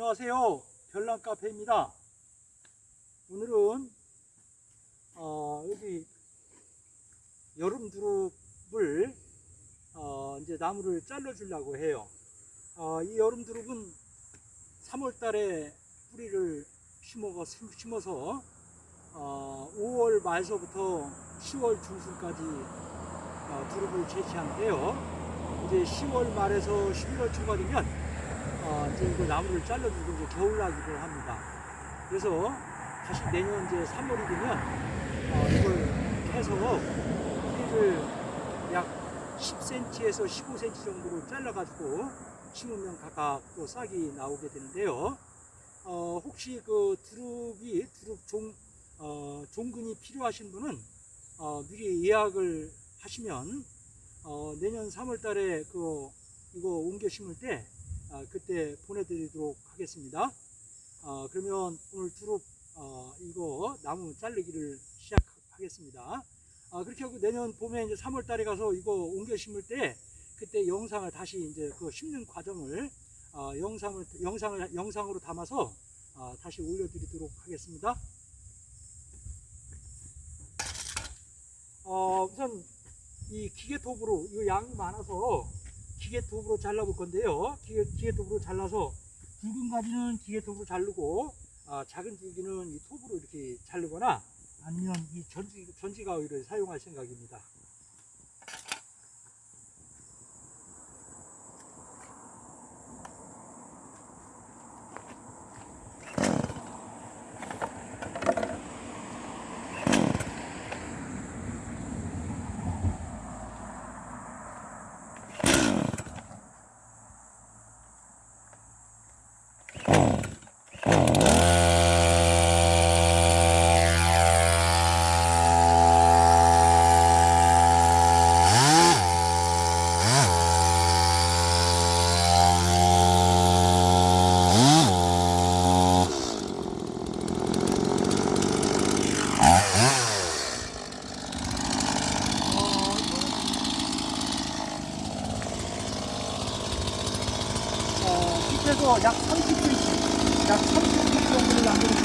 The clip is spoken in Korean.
안녕하세요. 별난 카페입니다. 오늘은 어, 여기 여름 두릅을 어, 이제 나무를 잘라 주려고 해요. 어, 이 여름 두릅은 3월 달에 뿌리를 심어서, 심어서 어, 5월 말서부터 10월 중순까지 어, 두릅을 채취하는데요. 이제 10월 말에서 11월 초가 되면 어, 이제 이거 나무를 잘라주고 이제 겨울나기를 합니다. 그래서 다시 내년 이제 3월이 되면 어, 이걸 해서 뿌리를 약 10cm에서 15cm 정도로 잘라가지고 심으면 각각 또 싹이 나오게 되는데요. 어, 혹시 그 두릅이 두릅 종 어, 종근이 필요하신 분은 어, 미리 예약을 하시면 어, 내년 3월 달에 그 이거 옮겨 심을 때 아, 그때 보내드리도록 하겠습니다. 어, 그러면 오늘 두릅 어, 이거 나무 자르기를 시작하겠습니다. 아, 그렇게 하고 내년 봄에 이제 3월 달에 가서 이거 옮겨 심을 때 그때 영상을 다시 이제 그 심는 과정을 어, 영상을 영상을 영상으로 담아서 어, 다시 올려드리도록 하겠습니다. 어, 우선 이 기계톱으로 이거 양이 많아서 기계톱으로 잘라볼 건데요. 기계, 기계톱으로 잘라서 굵은 가지는 기계톱으로 자르고 아, 작은 줄기는 이 톱으로 이렇게 자르거나 아니면 이 전지, 전지가위를 사용할 생각입니다. 어, 밑에서 약 30cm, 약 30cm 정도를 남겨주시면